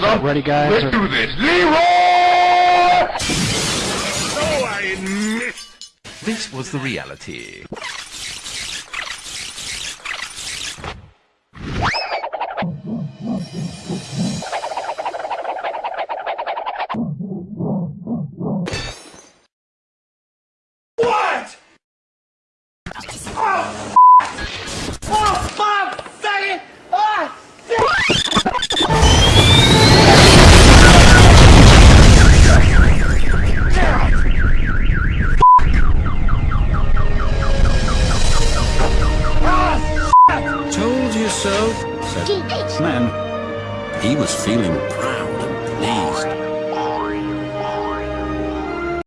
Huh? Ready, guys? Let's or- do this. Leroy! Oh, I missed. This was the reality. What? Oh, oh so, said man. He was feeling proud.